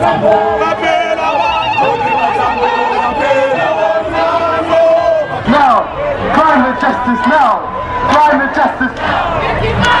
Now, climate justice now! Climate justice!